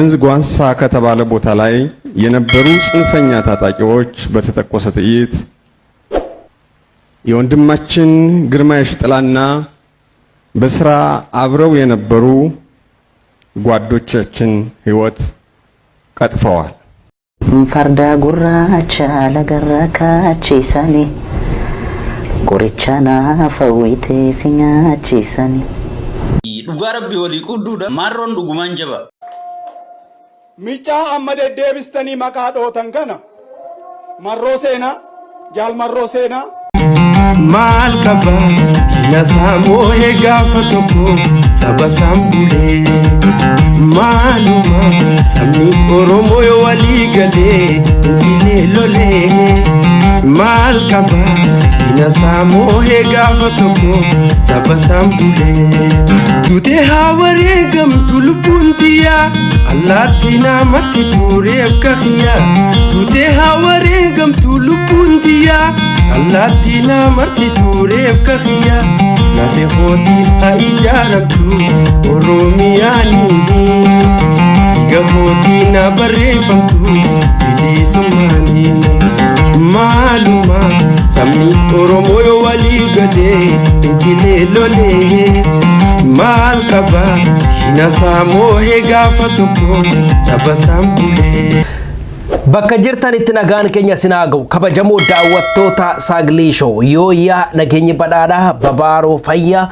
መንዝ ጓንሳ ከተባለ ቦታ ላይ የነበሩ ጽንፈኛ ታጣቂዎች በተተኮሰ ጥይት የወንድማችን ግርማ የሽጥላና በስራ አብረው የነበሩ ጓዶቻችን ህይወት ቀጥፈዋል። ፈርዳ ጉራቻ ለገረካቺ ሰኒ ቆሪቻና ፈዊቴ ሲኛቺ ሰኒ ዱጋረቢ ወሊ ቁዱዳ ማሮን ዱጉማን ጀባ Micaa amma deddeebistanii maqaa dhootan kana marroo seenaa jaal marroo seenaa maal qaba nasaa moo'ee gaafa tokko saba sambulee maaluma sabni oromoo yoo walii galee injilee lolee maal qaba nasaa moo'ee gaafa tokko saba sambulee tutee haa wareegamtu lubbuun biyyaa allaattii namatti tuureef kahiyaa tutee haa wareegamtu lubbuun biyyaa allaattii namatti tuureef kahiyaa lafe hootiin haa ijaaramtu oromiyaanii gahootiin haa barreeffamtu bilisummaanii maaluma sabni oromoo yoo walii galee injilee lolee maal qaba hinasaa moo'ee gaafa tokko saba sambulee. Bakka jirtan itti nagaan keenya sinaa ga'u kabajamoo daawwattoota Saagilii Show yooyyaa nageenyi badhaadhaa babaaroo fayyaa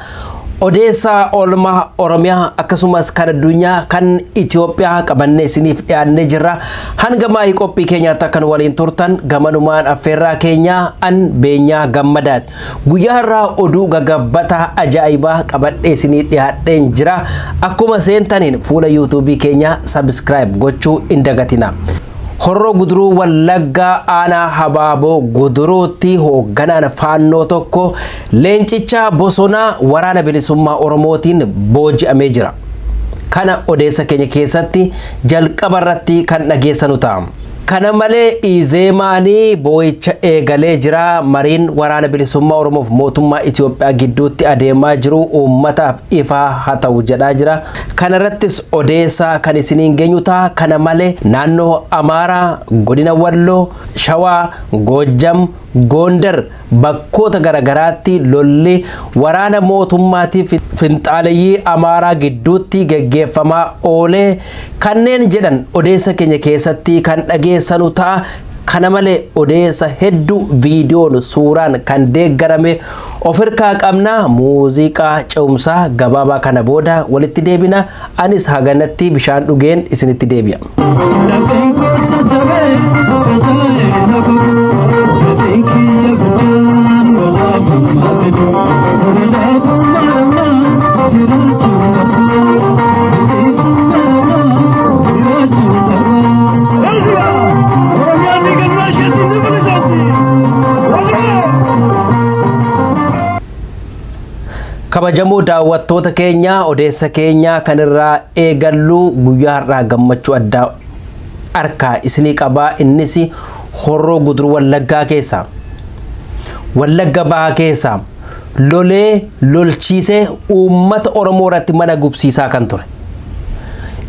odeessaa oolmaa Oromiyaa akkasumas kan addunyaa kan Itoophiyaa qabannee isiniif dhiyaannee jirra. Hanga maayii qophii keenyaatti akkan waliin turtan gamanumaan affeerraa keenyaa an beenyaa gammadaati. Guyyaa irraa oduu gagabbataa ajaa'ibaa qabadhee isinii dhiyaadheen jira. Akkuma seentaniin fuula yuutuubii keenyaa sabiskiraayib gochuu hin dagatina. Horroo guduruu wallaggaa aanaa habaaboo guduruutti hoogganaan faannoo tokko leencicha bosonaa waraana bilisummaa oromootiin booji'amee jira. Kana odeessa keenya keessatti jalqaba irratti kan dhageessanu ta'a. Kana malee Izeemaanii boo'icha eegalee jira. Mariin waraana bilisummaa Oromoof mootummaa Itoophiyaa gidduutti adeemaa jiru uummataaf ifaa haa ta'u jedhaa jira. Kana irrattis odeessaa kan isiniin geenyu ta'a. Kana malee naannoo Amaaraa, godina Walloo, Shawaa, Goojjam, Goondar bakkoota garaagaraatti lolli waraana mootummaatiif finxaaleyyii Amaaraa gidduutti geggeeffamaa oolee kanneen jedhan odeessa keenya keessatti kan dhageessanu ta'a. Kana malee odeessa hedduu viidiyoon suuraan kan deeggarame of hirkaa qabna muuziqaa ce'umsaa gabaabaa kana booda walitti deebina anis haganatti bishaan dhugeen isinitti deebi'a. Kabajamoo daawwattoota keenya odeessa keenya kanirraa eegallu guyyaa har'aa gammachuu addaa harkaa isinii qabaa. Innis horroo guduruu wallaggaa keessa wallagga bahaa keessa lolee lolchiisee uummata oromoo irratti mana gubsiisaa kan ture.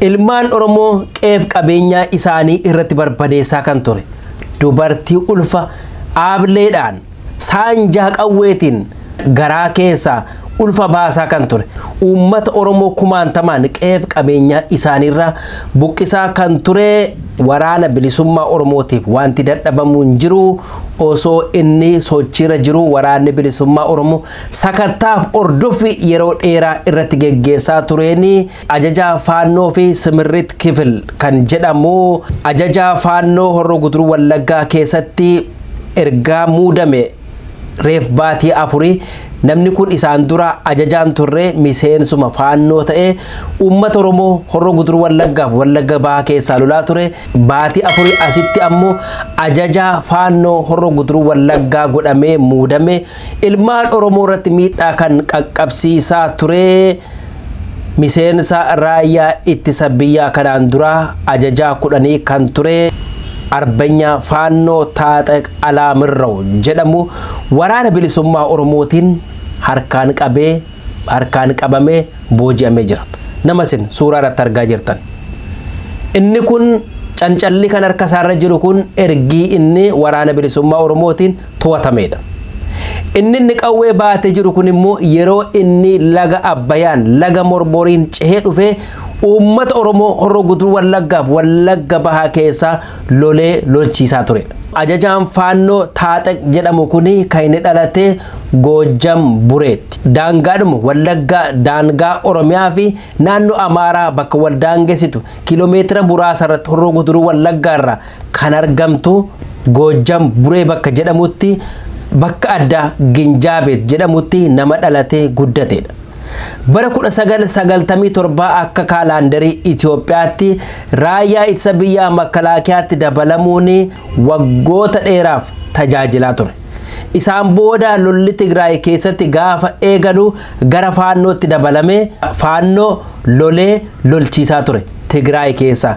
Ilmaan oromoo qeef qabeenyaa isaanii irratti barbadeessaa kan ture. Dubartii ulfa aableedhaan saanjaa qawweetiin garaa keessaa ulfa baasaa kan ture. Uummata oromoo kumaantamaan qeef qabeenyaa isaaniirraa buqqisaa kan ture waraana bilisummaa oromootiif wanti dadhabamu hin jiru osoo inni sochiirra jiru waraanni bilisummaa oromoo sakattaaf ordoffii yeroo dheeraa irratti geggeessaa tureeni ajajaa faannoo fi simirrit kifil kan jedhamu ajajaa faannoo horroo guduruu wallaggaa keessatti ergaa muudame reef baatii afurii namni kun isaan dura ajajaan turre miseensuma faannoo ta'e uummata oromoo horroo guduruu wallaggaaf wallagga bahaa keessaa lolaa ture. Baatii afurii asitti ammoo ajajaa faannoo horroo guduruu wallaggaa godhamee muudame. Ilmaan oromoo irratti miidhaa kan qaqqabsiisaa ture. Miseensa raayyaa ittisa biyyaa kanaan dura ajajaa kudhanii kan ture. Arbanya faannoo taaxeq alaamirraw jedhamu. Waraana bilisummaa oromootiin harkaan qabee harkaan qabamee booji'amee jira nama isin suuraa irratti argaa jirtan inni kun cancalli kan harka isaarra jiru kun ergii inni waraana bilisummaa oromootiin to'atameedha. inni inni qawwee baatee jiru kun immoo yeroo inni laga abbayaan laga morboriin cehee dhufee uummata oromoo horroo guduruu wallaggaaf wallagga bahaa keessaa lolee lolchiisaa ture. ajajaan faannoo taaxeq jedhamu kun kan inni dhalate goojjam bureetti daangaadhuma wallaggaa daangaa oromiyaa fi naannoo amaaraa bakka wal daangessitu kiiloomeetira muraasa irratti horroo guduruu wallaggaa irraa kan argamtu goojjam buree bakka jedhamutti bakka addaa ginjaabeet jedhamutti nama dhalatee guddateedha. Bara 1997 akka kaalaandarii Itoophiyaatti raayyaa ittisa biyyaa makalaakiyaatti dabalamuun waggoota dheeraaf tajaajilaa ture. Isaan booda lolli Tigraay keessatti gaafa eegalu gara faannootti dabalamee faannoo lolee lolchiisaa ture Tigraay keessa.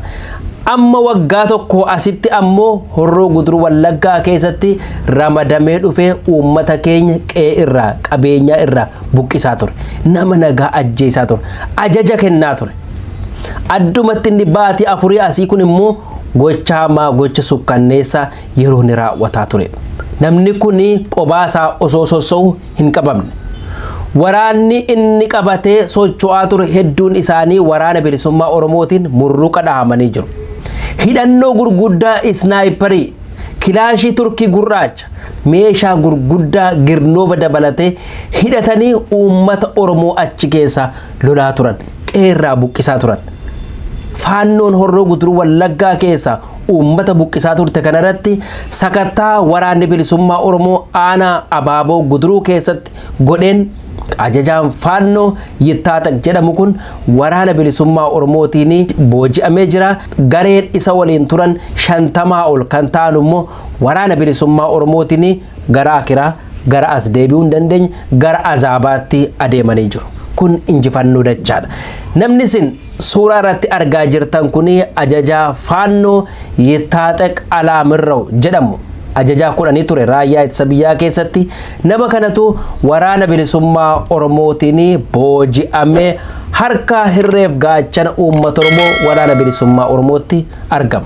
Amma waggaa tokko asitti ammoo horroo guduruu wallaggaa keessatti ramadamee dhufee uummata keenya qe'ee irraa qabeenyaa irraa buqqisaa ture nama nagaa ajjeesaa ture ajaja kennaa ture addumatti inni baatii afurii asii kun immoo gocha hamaa gocha sukkanneessaa yeroo inni raawwataa ture namni kun qobaasaa osoo sossa'u hin qabamne. Waraanni inni qabatee socho'aa ture hedduun isaanii waraana bilisummaa Oromootiin murruqa dhahamanii jiru. Hidhannoo gurguddaa isnaayiparii kilaashii turkii gurraacha. Meeshaa gurguddaa girnoova dabalatee hidhatanii uummata oromoo achi keessa lolaa turan qeerraa buqqisaa turan. Faannoon horroo guduruu wallaggaa keessa uummata buqqisaa turte kanarratti sakattaa waraanni bilisummaa oromoo aanaa abaaboo guduruu keessatti godheen ajajaan faannoo yittaaxaq jedhamu kun waraana bilisummaa oromootiin booji'amee jira. Gareen isa waliin turan shantamaa ol kan ta'an immoo waraana bilisummaa oromootiin gara akiraa gara as deebi'uu hin dandeenye gara azaabaatti adeemanii jiru. Kun injifannoo dachaadha. Namni isin suuraa irratti argaa jirtan kun ajajaa faannoo yittaaxaq alaamirraw jedhamu ajajaa kudhanii ture. Raayyaa ittisa biyyaa keessatti nama kanatu waraana bilisummaa oromootiin booji'amee harka hirreef gaachana uummata oromoo waraana bilisummaa oromootti argama.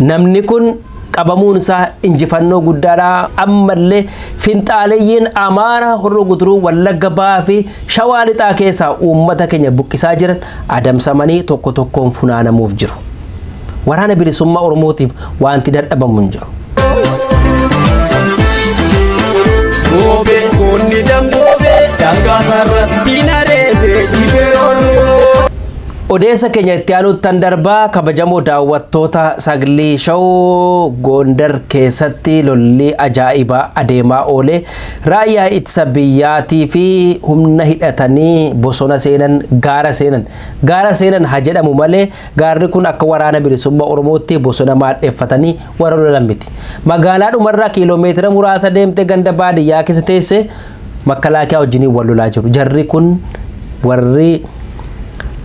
Namni kun qabamuun isaa injifannoo guddaadha. Ammallee finxaaleeyyiin amaara horroo guduruu wallagga bahaa fi shawaa lixaa keessaa uummata keenya buqqisaa jiran adamsamanii tokko tokkoon funaanamuuf jiru. Waraana bilisummaa oromootiif wanti dadhabamu hin jiru. Gobe kunni dambobe dangaasarratti nareebe dhibeeroonoo. Odeessa keenya itti aanuuttan darbaa kabajamoo daawwattoota sagalee shawoo goondar keessatti lolli ajaa'ibaa adeemaa oole raayyaa ittisa biyyaatii fi humna hidhatanii bosona seenan gaara seenan. Gaara seenan haa jedhamu malee gaarri kun akka waraana bilisummaa oromootti bosona maadheeffatanii warra lolan miti. Magaalaa dhumarraa kiiloomeetira muraasa deemte ganda baadiyyaa keessa teesse makkalaakiyaa wajjiniin wal lolaa jiru. Jarri kun warri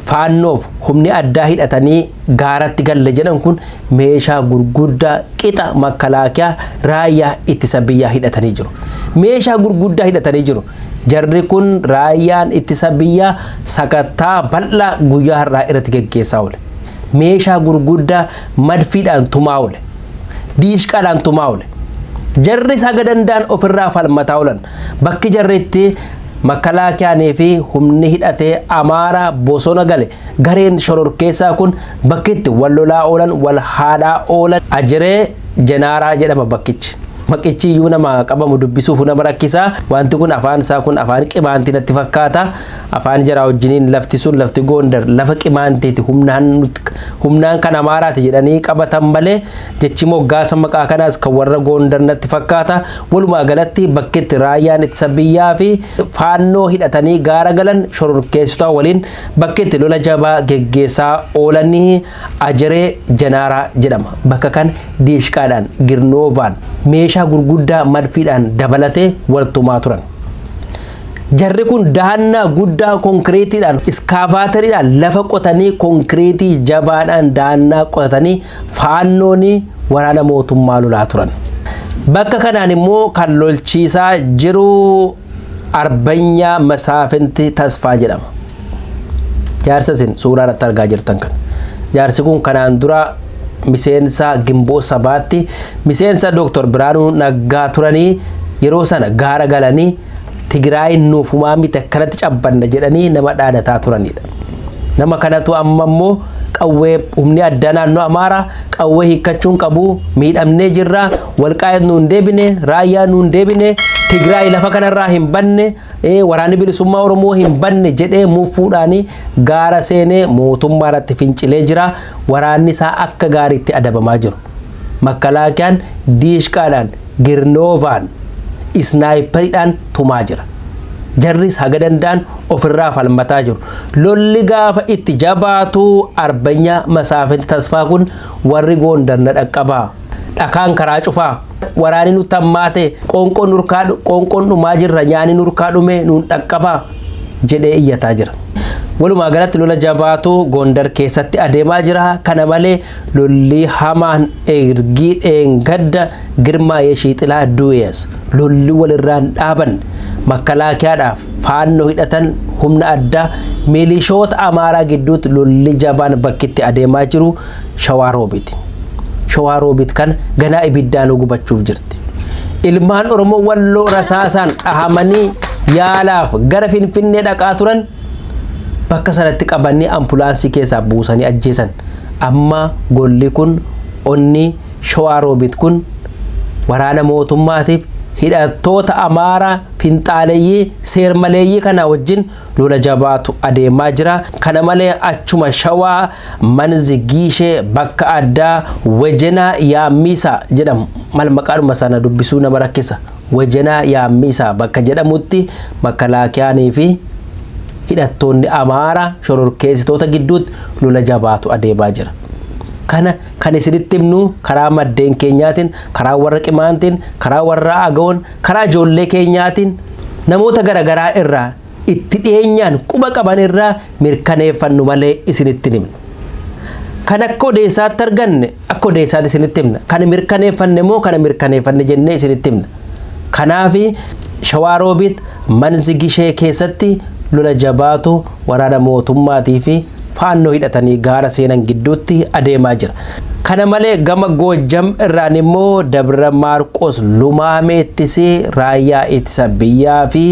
faannoof humni addaa hidhatanii gaaratti galle jedhan kun meeshaa gurguddaa qixa makkalaakiyaa raayyaa ittisa biyyaa hidhatanii jiru. Meeshaa gurguddaa hidhatanii jiru. Jarri kun raayyaan ittisa biyyaa sakattaa bal'aa guyyaa har'aa irratti geggeessaa oole. Meeshaa gurguddaa madfiidhaan tumaa oole. Diishqaadhaan tumaa oole. Jarri saga danda'an ofirraa falmataa oolan. Bakki jarri itti makalaakiyaanii fi humni hidhatee amaaraa bosona gale gareen shororkeessaa kun bakkitti wal lolaa oolan wal haadhaa oolan ajiree jenaaraa jedhama bakkichi. Maqichi iyyuu nama qabamu dubbisuuf nama rakkisaa wanti kun afaan isaa kun afaan qimaantii natti fakkaata. Afaan jaraa wajjiniin lafti sun lafti goondar lafa qimaantiiti humnaan kan amaaraati jedhanii qabatan malee jechi moggaasa maqaa kanaas kan warra goondar natti fakkaata. Walumaa galatti bakkitti raayyaan ittisa biyyaa fi faannoo hidhatanii gaara galan shororkeessitotaa waliin bakkitti lola jabaa geggeessaa oolanii ajiree jenaaraa jedhama. Bakka kan diishqaadhaan girnoovaan meeshaa gurguddaa madfiidhaan dabalatee waltumaa turan. Jarri kun dahannaa guddaa konkireetiidhaan iskaavaatariidhaan lafa qotanii konkireetii jabaadhaan dahannaa qotanii faannoon waraana mootummaa lolaa turan. Bakka kanaan immoo kan lolchiisaa jiru arbanyaa masaafinti tasfaa jedhama. Jaarsa isin suuraa irratti argaa jirtan kan. jaarsi kun kanaan dura miseensa gimboo sabaatti miseensa dooktor biraanuu naggaa turanii yeroo sana gaara galanii tigraay nuufumaa miti akkanatti cabbanna jedhanii nama dhaadataa turanidha. nama kanatu amma immoo qawwee humni addaa naannoo amaaraa qawwee hiikkachuun qabu miidhamnee jirra walqaayet nuun deebine raayyaa nuun deebine tigraay lafa kanarraa hin banne waraanni bilisummaa oromoo hin banne jedhee muufuudhaan gaara seenee mootummaa irratti fincilee jira waraanni isaa akka gaariitti adabamaa jiru makkalaakiyaan diishqaadhaan girnoovaan isnaayiperiidhaan tumaa jira. Jarris haga danda'an ofirraa falmataa jiru. Lolli gaafa itti jabaatu arbanya masaafatti tasfaa kun warri goondar na dhaqqabaa. Dhakaan karaa cufaa. Waraani nutti hammaate qoonqoon dhumaa jirra nyaani nurkaa dhume nuun dhaqqabaa jedhee iyyataa jira. walumaa galatti lola jabaatu gondar keessatti adeemaa jira. Kana malee lolli hamaan ergii dheengadda girmaa'ee shiixilaa du'ees. Lolli walirraan dhaaban makkalaakiyaadhaaf faannoo hidhatan humna addaa milishoota amaaraa gidduutti lolli jabaan bakkitti adeemaa jiru shawaaroobiti shawaaroobit kan ganaa ibiddaan gubachuuf jirti. Ilmaan oromoo walloo rasaasaan dhahamanii yaalaaf gara finfinnee dhaqaa turan bakka sanatti qabanii ambulaansii keessaa buusanii ajjeesan. Amma golli kun onni shawaaroobit kun waraana mootummaatiif hidhattoota amaaraa finxaaleeyyii seermaleeyyii kana wajjin lola jabaatu adeemaa jira. Kana malee achuma shawaa manzi giishee bakka addaa wejenaa yaammiisaa jedhamu. Mal maqaadhuma sana dubbisuu nama rakkisa? Wejenaa yaammiisaa bakka jedhamutti makalaakiyaanii fi hidhattoonni amaaraa shororkeessitoota gidduutti lola jabaatu adeemaa jira. Kana kan isinitti himnu karaa maddeen keenyaatiin karaa warra qimaantiin karaa warra agawoon karaa ijoollee keenyaatiin namoota garaagaraa irraa itti dhiyeenyaan quba qaban irraa mirkaneeffannu malee isinitti himna. Kan akka odeessaatti arganne akka odeessaatti isinitti himna. Kan mirkaneeffanne immoo kana mirkaneeffanne jennee isinitti himna. Kanaaf shawaaroobit manzi gishee keessatti lola jabaatu waraana mootummaatii faannoo hidhatanii gaara seenan gidduutti adeemaa jira. Kana malee gama Goojjam irraan immoo Dabra Maarqos Lumaameettis raayyaa ittisa biyyaa fi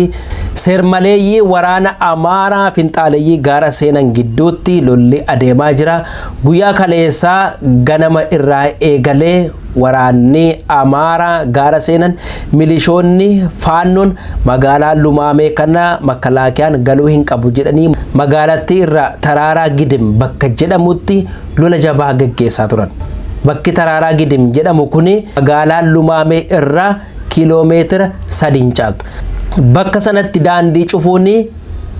seermaleeyyii waraana Amaaraa finxaaleeyyii gaara seenan gidduutti lolli adeemaa jira. Guyyaa kaleessaa ganama irraa eegalee waraanni Amaaraa gaara seenan milishoonni faannoon magaalaa Lumaamee kana makalaakiyaan galuu hin qabu jedhanii magaalattii irraa taraaraa gidim bakka jedhamutti lola jabaa gaggeessaa turan. Bakki taraaraa gidim jedhamu kuni magaalaa Lumaamee irraa kiiloomeetira sadiin caaltu. Bakka sanatti daandii cufuun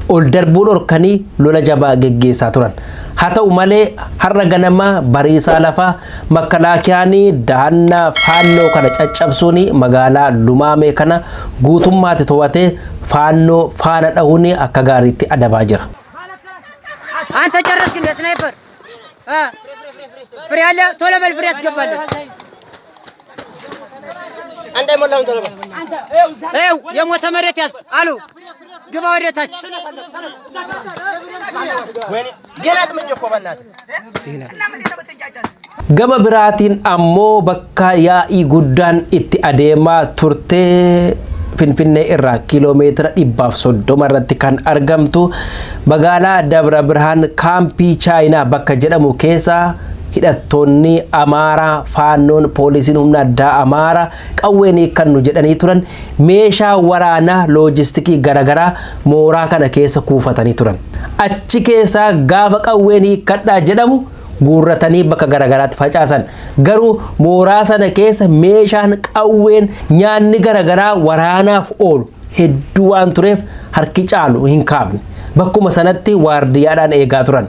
ol darbuu dhorkanii lola jabaa gaggeessaa turan. Haa ta'u malee har'a ganama bariisaa lafaa makalaakiyaan dahannaa faannoo kana caccabsuun magaalaa Lumaamee kana guutummaatti to'atee faannoo faana dhahuun akka gaariitti adabaa jira. ፍሬ አለ ቶሎ በል ፍሬ ያስገባለን አንተ ሞላውን ቶሎ በል ይኸው የሞተ መሬት ያዝ አሉ ግባ ወደ ታች ገና ጥምንጀ እኮ በእናትህ Gama biraatiin ammoo bakka yaa'ii guddaan itti adeemaa turtee Finfinnee irraa kiiloomeetira dhibbaaf soddoma irratti kan argamtu magaalaa Dabra Birhaan kaampii Chaayinaa bakka jedhamu keessa hidhattoonni Amaaraa faannoon poolisiin humna addaa Amaaraa qawween kan nu jedhanii turan meeshaa waraanaa loojistikii garaagaraa mooraa kana keessa kuufatanii turan. Achi keessaa gaafa qawween hiikkadhaa jedhamu guurratanii bakka garaagaraatti facaasan. Garuu mooraa sana keessa meeshaan qawween nyaanni garaagaraa waraanaaf oolu hedduu waan tureef harki caalu hin kaafne. Bakkuma sanatti waardiyyaadhaan eegaa turan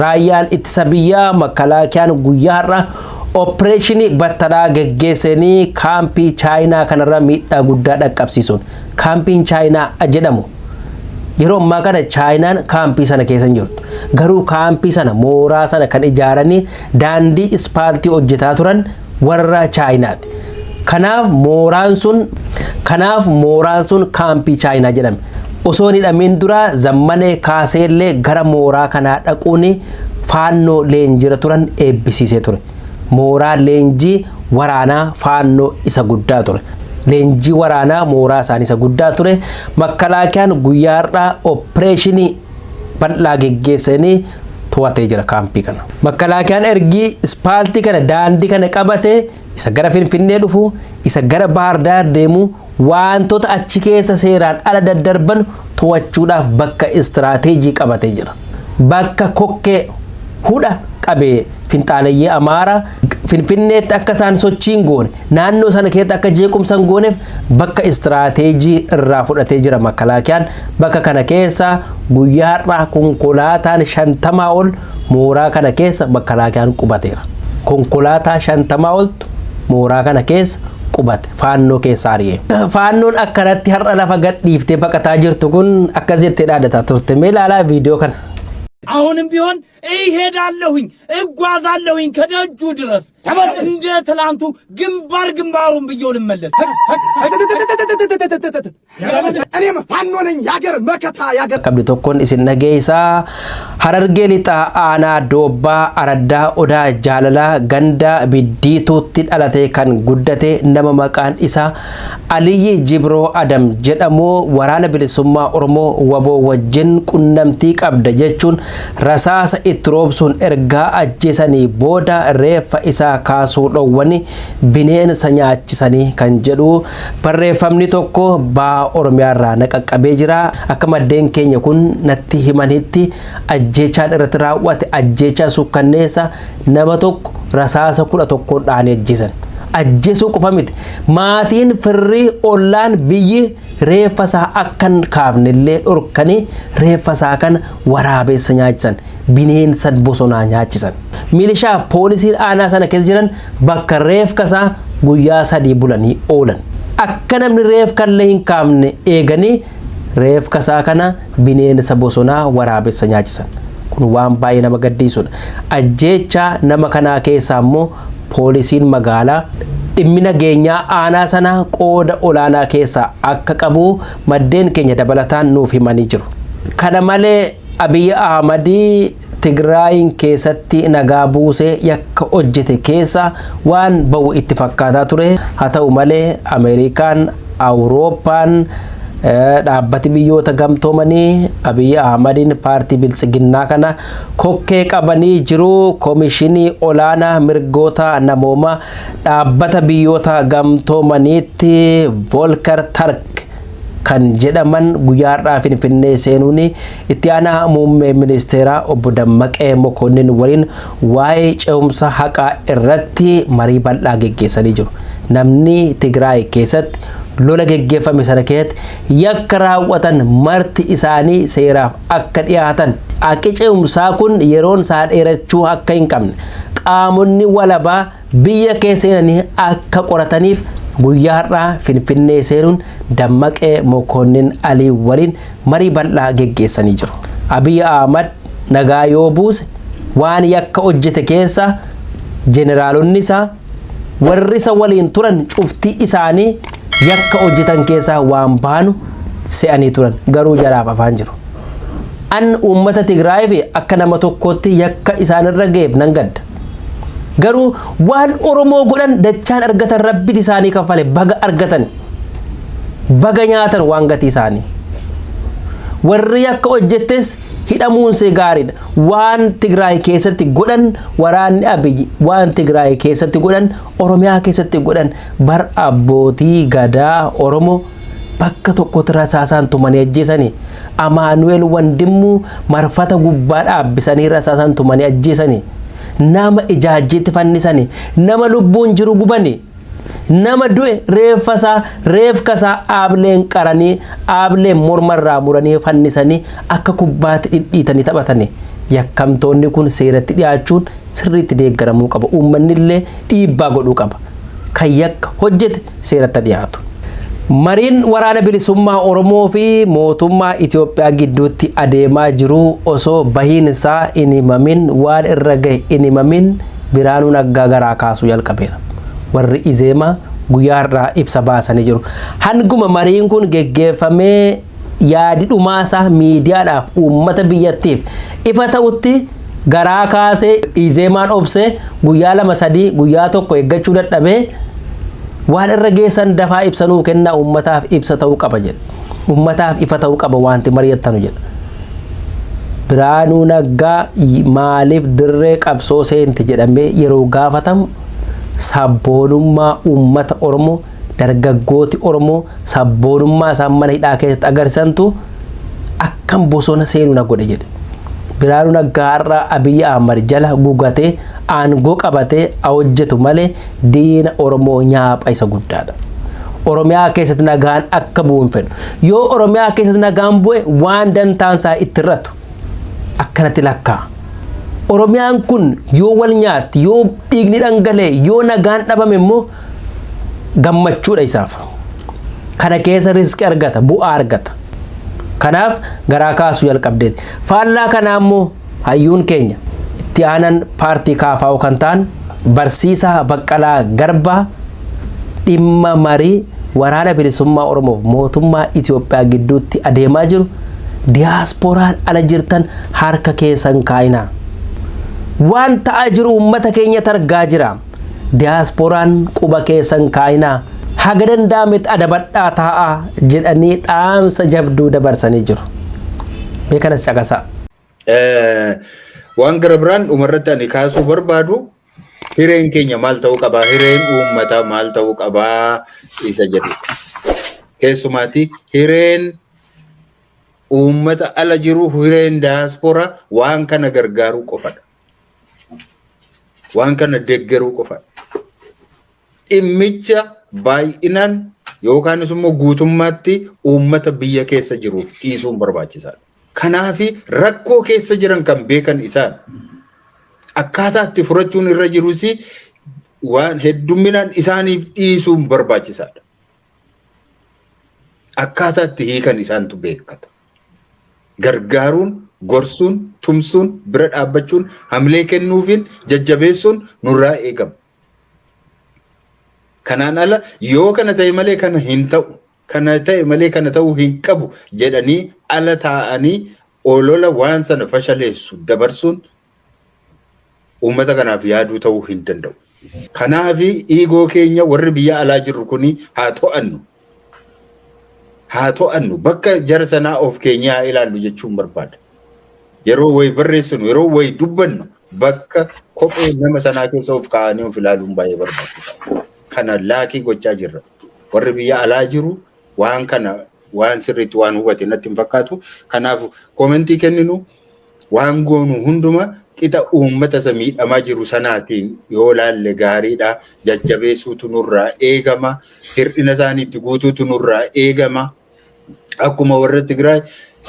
raayyaan ittisa biyyaa makalaakiyaan guyyaa har'a opereeshinii battalaa geggeessanii kaampii chaayinaa kanarra miidhaa guddaa dhaqqabsiisuun kaampiin chaayinaa jedhamu. Yeroo ammaa kana chaayinaan kaampii sana keessa hin jirtu. Garuu kaampii sana mooraa sana kan ijaaranii daandii ispaaltii hojjetaa turan warra chaayinaati kanaaf mooraan sun kanaaf mooraan sun kaampii chaayinaa jedhame osoo hin hidhamiin dura zammalee kaaseellee gara mooraa kanaa dhaquun faannoo leenjiirra turan eebbisiisee ture. Mooraa leenjii waraanaa faannoo isa guddaa ture. Leenjii waraanaa mooraa isaanii isa guddaa ture. Makkalaakiyaan guyyaa har'aa opereeshinii bal'aa geggeessanii to'atee jira kaampii kana. Makkalaakiyaan ergii ispaaltii kana daandii kana qabate isa gara Finfinnee dhufu isa gara Baardaar deemu wantoota achi keessa seeraan ala daddarban to'achuudhaaf bakka istiraateejii qabatee jira. Bakka kokkee hudha qabee finxaaleyyee amaaraa finfinneetti akka isaan sochiin goone naannoo sana keessatti akka jeequmsan gooneef bakka istiraateejii irraa fudhatee jira makkalaakiyaan bakka kana keessa guyyaa har'aa konkolaataan shantamaa ol mooraa kana keessa makkalaakiyaan qubateera. Konkolaataa shantamaa oltu mooraa kana keessa qubate faannoo keessa ari'e. Faannoon akkanatti har'a lafa gadhiiftee baqataa jirtu kun akkas jettee dhaadataa turte mee ilaalaa viidiyoo kana. Ahunim biyoon እሄዳለሁኝ፣ እጓዛለሁኝ ከደጁ ድረስ። እንደ ትላንቱ ግንባር ግንባሩን ብየው ልመለስ። እኔም ፋኖ ነኝ ያገር መከታ ያገር ቀብድ ቶኮን ኢሲን ነጌይሳ ሀረርጌ ሊጣ አና ዶባ አረዳ ኦዳ ጃለላ ገንዳ ቢዲቱቲ ዳላቴ ከን ጉደቴ ነመ መቃን ኢሳ አልይ ጅብሮ አደም ጀደሞ ወራነ ብልሱማ ኦሮሞ ወቦ ወጅን ቁነምቲ ቀብደ ጀቹን ረሳሳ itti roobsuun ergaa ajjeesanii booda reeffa isaa kaasuu dhowwani bineensa nyaachisanii kan jedhu barreeffamni tokko baa oromiyaarraa naqaqqabee jira akka maddeen keenya kun natti himanitti ajjeechaan irratti raawwate ajjeechaa sukkanneessa nama tokko rasaasa kudha tokkoon dhaanii ajjeesan. Ajjeesuu qofa miti. Maatiin firrii ollaan biyyi reeffa isaa akkan kaafnellee dhorkanii reeffa isaa kan waraabessa nyaachisan bineensa bosonaa nyaachisan. Milishaa poolisiin aanaa sana keessa jiran bakka reefka isaa guyyaa sadii bulanii oolan. Akka namni reefka illee hin kaafne eeganii reefka isaa kana bineensa bosonaa waraabessa nyaachisan. Kun waan baay'ee nama gaddisiisudha ajjeechaa nama kanaa keessaa immoo poolisiin magaalaa dhimmi nageenyaa aanaa sana qooda olaanaa keessaa akka qabu maddeen keenya dabalataan nuuf himanii jiru. Kana malee Abiy Ahmadii Tigraayin keessatti nagaa buusee yakka hojjete keessa waan ba'u itti fakkaataa ture haa ta'u malee Ameerikaan Awurooppaan dhaabbati biyyoota gamtoomanii abiyyi ahmadiin paartii biltsiginnaa kana kokkee qabanii jiru koomishinii olaanaa mirgoota namoomaa dhaabbata biyyoota gamtoomaniitti volkar tark kan jedhaman guyyaa har'aa finfinnee seenuun itti aanaa muummee ministeeraa obbo Dammaqee Mokonnin waliin waa'ee ce'umsa haqaa irratti marii bal'aa geggeessanii jiru. Namni Tigraay keessatti lola geggeeffame sana keessatti yakka raawwatan marti isaanii seeraaf akka dhiyaatan haqi ce'umsaa kun yeroon isaa dheerachuu akka hin qabne qaamonni walabaa biyya keessa seenanii akka qorataniif guyyaa har'aa finfinnee seenuun dammaqee mokonnin alii waliin marii bal'aa geggeessanii jiru. Abiy Ahmad nagaa yoo buuse waan yakka hojjete keessa jeneraalonni isaa warri isa waliin turan cuftii isaanii yakka hojjetan keessaa waan baanu se'anii turan garuu jalaaf afaan jiru. An uummata Tigraay fi akka nama tokkootti yakka isaanirra ga'eef nan gadda. Garuu waan Oromoo godhan dachaan argatan rabbiin isaanii kaffale baga argatan baga nyaatan waan gatii isaanii. Warri yakka hojjettes hidhamuunsee gaariidha. Waan Tigraay keessatti godhan waraanni abiyyi waan Tigraay keessatti godhan Oromiyaa keessatti godhan bar abbootii gadaa Oromoo bakka tokkotti rasaasaan tumanii ajjeesanii Amaanuweel Wandimmuu marfata gubbaa dhaabbisanii rasaasaan tumanii ajjeesanii nama ijaajjeetti fannisanii nama lubbuun jiru gubanii. Nama du'e reeffasaa reefkasaa aableen qaranii aableen mormarraa muranii fannisanii akka kubbaatti dhidhiitanii taphatanii yakkamtoonni kun seeratti dhiyaachuun sirriitti deeggaramuu qaba uummanni dhiibbaa godhuu qaba kan yakka hojjete seeratti dhiyaatu. Mariin waraana bilisummaa Oromoo fi mootummaa Itoophiyaa gidduutti adeemaa jiru osoo bahiin isaa hin himamin waan irra gahe hin himamin biraanuu naggaa garaa kaasuu jalqabeera. Warri izeemaa guyyaa irraa ibsa baasanii jiru. Hanguma mariin kun geggeeffamee yaadi dhumaasaa miidiyaadhaaf uummata biyyattiif ifa ta'utti garaa kaasee izeemaan obsee guyyaa lama sadii guyyaa tokko eeggachuu dadhabee waan irra geessan dafaa ibsanuu kennaa ummataaf ibsa ta'uu qaba jedha ummataaf ifa ta'uu qaba wanti mari'attanu jedha biraanuu naggaa maaliif dirree qabsoo seente jedhamee yeroo gaafatamu sabboonummaa ummata oromoo dargaggooti oromoo sabboonummaa isaan mana hidhaa keessatti agarsiisantu akkam bosona seenuu na godhe jedhe biraanuu naggaa har'a abiyyi ahmad jala gugatee aangoo qabatee hojjetu malee diina oromoo nyaapha isa guddaadha. Oromiyaa keessatti nagaan akka bu'u hin fedhu. Yoo Oromiyaa keessatti nagaan bu'e waan dantaansaa itti irratu akkanatti lakkaa. Oromiyaan kun yoo wal nyaatti yoo dhiigni dhangalee yoo nagaan dhabame immoo gammachuudha isaaf. Kana keessa riskii argata bu'aa argata. Kanaaf garaa kaasuu jalqabdeeti. Faallaa kanaa immoo hayyuun keenya itti aanan paartii kaafaa'u kan ta'an barsiisaa Baqqalaa Garbaa dhimma marii waraana bilisummaa Oromoof mootummaa Itoophiyaa gidduutti adeemaa jiru diyaasporaan ala jirtan harka keessan kaa'inaa. Waan ta'aa jiru uummata keenyatti argaa jira. Diyaasporaan quba keessan kaa'inaa. Haga danda'ametti adabadhaa taa'aa jedhanii dhaamsa jabduu dabarsanii jiru. Mee kanas caqasaa. waan gara biraan dhumarratti ani kaasuu barbaadu hireen keenya maal ta'uu qabaa hireen uummataa maal ta'uu qabaa isa jedhu keessumaati hireen uummata ala jiru hireen daaspora waan kana gargaaruu qofadha waan kana deeggaruu qofadha dhimmicha baay'inaan yookaanis immoo guutummaatti uummata biyya keessa jiruuf dhiisuun barbaachisaadha. Kanaafi rakkoo keessa jiran kan beekan isaan akkaataa itti furachuun irra jirus waan heddumminaan isaaniif dhiisuun barbaachisaadha. Akkaataa itti hiikan isaantu beekata. Gargaaruun, gorsuun, tumsuun, bira dhaabbachuun, hamilee kennuufiin, jajjabeessuun nurraa eegama. Kanaan ala yoo kana ta'e malee kana hin ta'u. kana ta'e malee kana ta'uu hin qabu jedhanii ala taa'anii olola waan sana fashaleessu dabarsuun uummata kanaaf yaaduu ta'uu hin danda'u. Kanaaf dhiigoo keenya warri biyya alaa jirru kuni haa to'annu. Haa to'annu bakka jara sanaa of keenyaa ilaallu jechuun barbaada. Yeroo wayi barreessinu yeroo wayi dubbannu bakka kophee nama sanaa keessa of kaa'anii of ilaaluun baay'ee barbaachisaadha. Kana laakii gochaa jirra. Warri biyya alaa jiru waan kana waan sirriitti waan hubate natti hin fakkaatu. Kanaaf koomentii kenninu waan goonu hunduma qixa uummata isa miidhamaa jiru sanaatiin yoo laalle gaariidha. Jajjabeessuutu nurraa eegama. Hir'ina isaaniitti guutuutu nurraa eegama. Akkuma warra Tigraay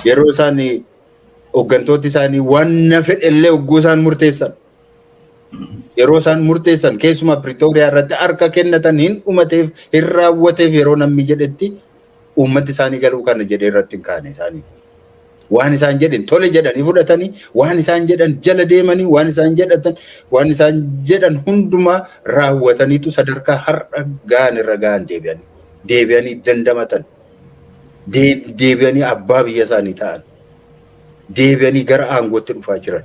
yeroo isaan hooggantooti isaanii waan fedhellee hogguu isaan murteessan. Yeroo isaan murteessan keessumaa Piriitooriyaa irratti harka kennatan hin dhumateef hin raawwateef yeroo namni jedhetti uummati isaanii galuu kana jedhee irratti hin kaane isaanii. Waan isaan jedhan tole jedhanii fudhatanii waan isaan jedhan jala deemanii waan isaan jedhatan waan isaan jedhan hundumaa raawwataniitu sadarkaa har'a gahan irra gahan deebi'anii deebi'anii dandamatan deebi'anii abbaa biyya isaanii ta'an deebi'anii gara aangootti dhufaa jiran.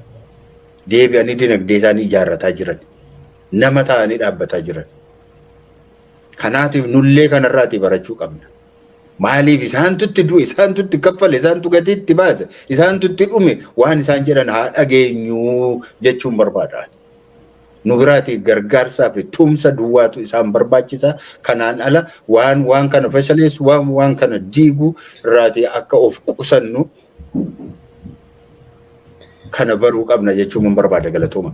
deebi'anii dinagdee isaanii ijaarrataa jiran nama ta'anii dhaabbataa jiran. Kanaatiif nullee kanarraati barachuu qabna. Maaliif isaantu itti du'e, isaantu itti kaffale, isaantu gatii itti baase, isaantu itti dhume waan isaan jedhan haa dhageenyu jechuun barbaada. Nu biraati gargaarsaa fi tumsa duwwaatu isaan barbaachisa. Kanaan ala waan waan kana fashaleessu, waan waan kana diigu irraati akka of qusannu kana baruu qabna jechuun barbaada galatooma.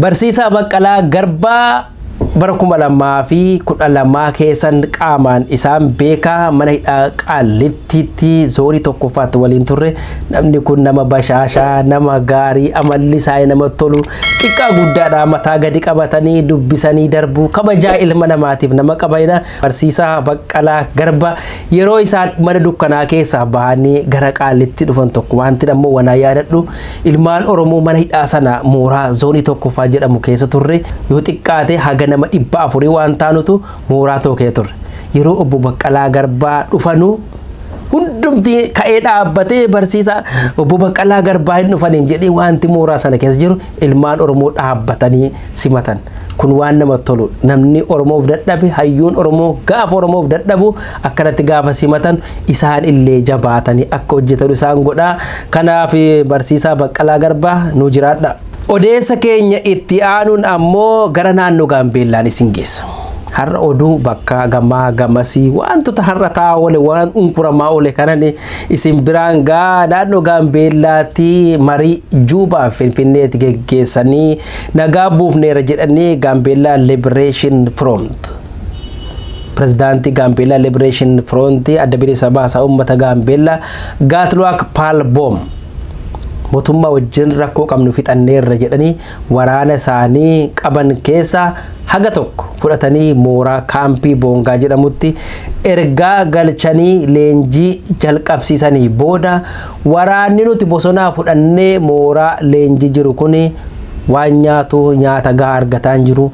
Barsiisaa Baqqalaa Garbaa bara kuma lamaa fi kudha lamaa keessan qaamaan isaan beekaa mana hidhaa qaallittiitti zoonii tokkoffaatti waliin turre. Namni kun nama bashaashaa nama gaarii amalli isaa nama tolu xiqqaa guddaadha mataa gadi qabatanii dubbisanii darbuu kabajaa ilma namaatiif nama qabanidha barsiisaa baqqalaa garba yeroo isaan mana dukkanaa keessaa bahanii gara qaallitti dhufan tokko. Wanti ammoo wanaa yaadadhu. Ilmaan oromoo mana hidhaa sana mooraa zoonii tokkoffaa jedhamu keessa turre. Yoo xiqqaate haga nama dhibba afurii waan taanutu mooraa tokkee turre yeroo obbo Baqqalaa Garbaa dhufanuu hundumti ka'ee dhaabbatee barsiisaa obbo Baqqalaa Garbaa hin dhufaniif jedhee wanti mooraa sana keessa jiru ilmaan Oromoo dhaabbatanii simatan. Kun waan namatti tolu namni Oromoof dadhabe hayyuun Oromoo gaafa Oromoof dadhabu akkanatti gaafa simatan isaan illee jabaatanii akka hojjetan isaan godhaa. Kanaaf barsiisaa Baqqalaa Garbaa nu jiraadha. Odeessa keenya itti aanuun ammoo gara naannoo Gaambeellaan isin geessa. Har'a oduu bakka gamaa gamasii wantoota har'a taa'aa oole waan unkuramaa oole kanan isin biraan gaa naannoo Gaambeellaatti marii Juubaa Finfinneetti geggeessanii nagaa buufneera jedhanii Gaambeellaa Liberation Front. Pirezidaantii Gaambeellaa Liberation Front adda bilisa baasaa uummata Gaambeellaa Gaatluwaak Paalboom. Mootummaa wajjin rakkoo qabnu fixanneerra jedhanii waraana isaanii qaban keessaa haga tokko fudhatanii mooraa kaampii boongaa jedhamutti ergaa galchanii leenjii jalqabsiisanii booda waraanni nuti bosonaa fudhannee mooraa leenjii jiru kun waan nyaatu nyaata gahaa argataa hin jiru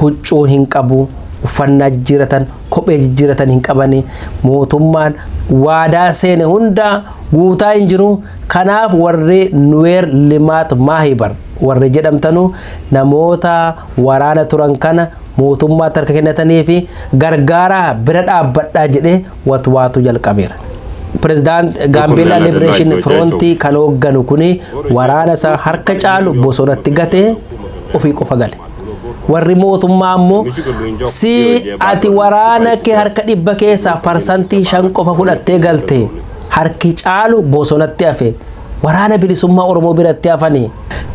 huccuu hin qabu uffannaa jijjiiratan kophee jijjiiratan hin qabani mootummaan waadaa seene hunda guutaa hin jiru kanaaf warri nuweer limaat maahibar warri jedhamtanu namoota waraana turan kana mootummaatti harka kennatanii fi gargaaraa bira dhaabbadhaa jedhee watwaatu jalqabeera. Pirezidaant Gaambeellaa Liberation Frontii kan hoogganu kuni waraana isaa harka caalu bosonatti gatee ofii qofa gale. Warri mootummaa ammoo si ati waraana kee harka dhibba keessaa parsantii shan qofa fudhattee galte harki caalu bosonatti hafe waraana bilisummaa oromoo biratti hafanii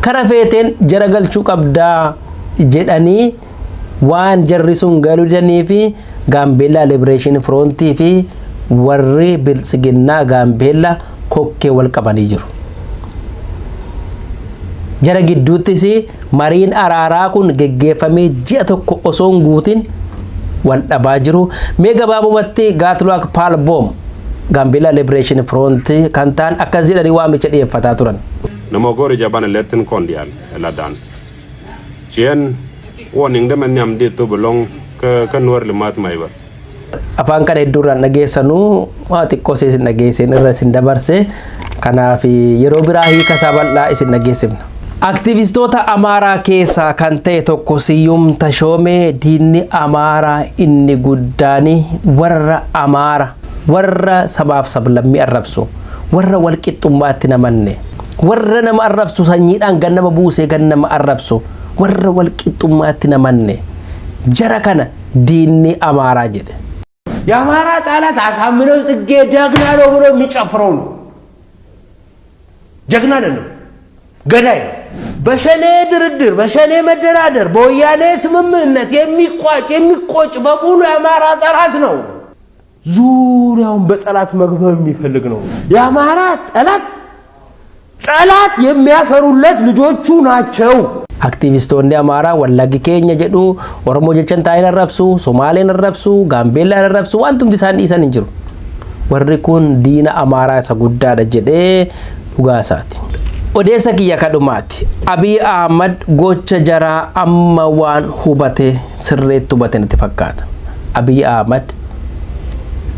kana feeteen jara galchuu qabdaa jedhanii waan jarri sun galuu didanii fi gaambeellaa liberation frontii fi warri biltsiginnaa gaambeellaa kokkee wal qabanii jiru. Jara gidduuttis mariin araaraa kun geggeeffamee ji'a tokko osoo hin guutin wal dhabaa jiru mee gabaabumatti gaatluwaak paalboom gaambeellaa liberation front kan ta'an akkas jedhanii waamicha dhiyeeffataa turan. namogori jaban letin kondial ladan chien warning to belong ke ke nuar limat maibar afaan kana hedduurraan dhageessanuu waa xiqqoo isin dhageessan irra isin dabarse kanaaf yeroo biraa hiika isaa bal'aa isin dhageessifna. Aktivistoota Amaaraa keessaa kan ta'e tokko Siyyum Tashoomee diinni Amaaraa inni guddaan warra Amaara warra sabaaf sablammii arrabsu warra walqixxummaatti namanne warra nama arrabsu sanyiidhaan gan nama buusee gan nama arrabsu warra walqixxummaatti namanne jara kana diinni Amaaraa jedhe. የአማራ ጠላት አሳምነው ጽጌ ጀግና ነው ብሎ የሚጨፍረው ነው። ጀግና አይደለም፣ ገዳይ ነው። በሸኔ ድርድር፣ በሸኔ መደራደር፣ በወያኔ ስምምነት የሚቋጭ የሚቆጭ በሙሉ የአማራ ጠላት ነው። ዙሪያውን በጠላት መግበብ የሚፈልግ ነው። የአማራ ጠላት ጠላት የሚያፈሩለት ልጆቹ ናቸው። አክቲቪስቶን አማራ ወላጊ ኬኛ ጀዱ ኦሮሞ ጀቸን ታይን ረብሱ ሶማሌን ረብሱ ጋምቤላን ረብሱ ዋንቱም ዲሳን ዲሰን እንጅሩ ወርሪ ኩን ዲና አማራ ሰጉዳ ደጀዴ ዱጋሳቲ Odeessa kiyya kadhumaati. Abiy Ahmad gocha jaraa amma waan hubate sirreetti hubate natti fakkaata. Abiy Ahmad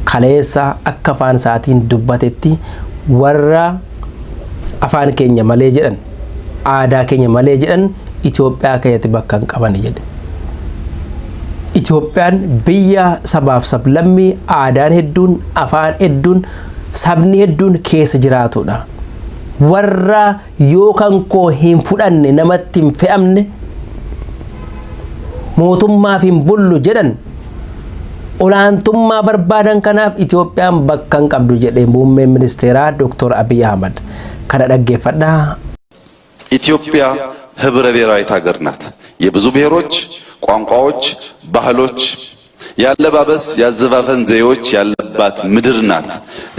kaleessa akka afaan isaatiin dubbatetti warra afaan keenya malee jedhan aadaa keenya malee jedhan Itoophiyaa keessatti bakka hin qaban jedhe. Itoophiyaan biyya sabaaf sablammii aadaan hedduun afaan hedduun sabni hedduun keessa jiraatudha. Warra yookaan koo hin fudhanne namatti hin fe'amne mootummaaf hin bullu jedhan olaantummaa barbaadan kanaaf Itoophiyaan bakka hin qabdu jedhee muummeen ministeeraa Dr. Abiy Ahmad kana dhaggeeffadhaa ኢትዮጵያ ህብረ ብሔራዊት ሀገር ናት። የብዙ ብሔሮች፣ ቋንቋዎች፣ ባህሎች፣ ያለባበስ፣ ያዘፋፈን ዘዬዎች ያለባት ምድር ናት።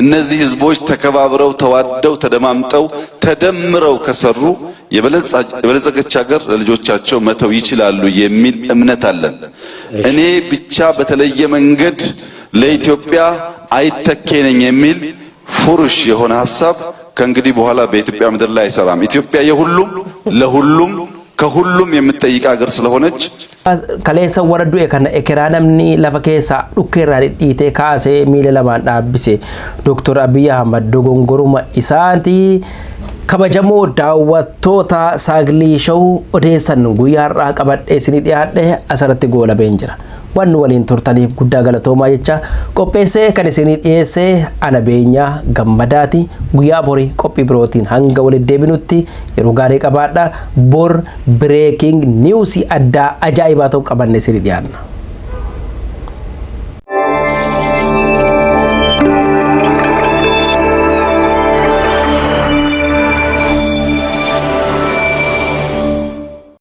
እነዚህ ህዝቦች ተከባብረው፣ ተዋደው፣ ተደማምጠው፣ ተደምረው ከሰሩ የበለጸገች ሀገር ለልጆቻቸው መተው ይችላሉ የሚል እምነት አለን። እኔ ብቻ በተለየ መንገድ ለኢትዮጵያ አይተኬ ነኝ የሚል ፉርሽ የሆነ ሀሳብ ከእንግዲህ በኋላ በኢትዮጵያ ምድር ላይ አይሰራም። ኢትዮጵያ የሁሉም ለሁሉም ከሁሉም የምትጠይቅ ሀገር ስለሆነች ከሌሳ ወረዱ የከነ ኤኬራ ነምኒ ለፈ ኬሳ ዱኬራ ዲዲቴ ካሴ ሚለ ለማን ዳብሴ ዶክተር አብይ አህመድ ዶጎንጎሩማ ኢሳንቲ kabajamoo daawwattoota saaglii showuu odeessan guyyaa har'aa qabadhee isinii dhiyaadhe asirratti goolabeen jira. Wanni waliin turtaniif guddaa galatoomaa jecha qopheessee kan isinii dhiyeessee ana beenyaa gammadaati guyyaa borii qophii birootiin hanga walitti deebinutti yeroo gaarii qabaadha bor bireeking niwusii addaa ajaa'ibaa ta'u qabanne isinii dhiyaanna.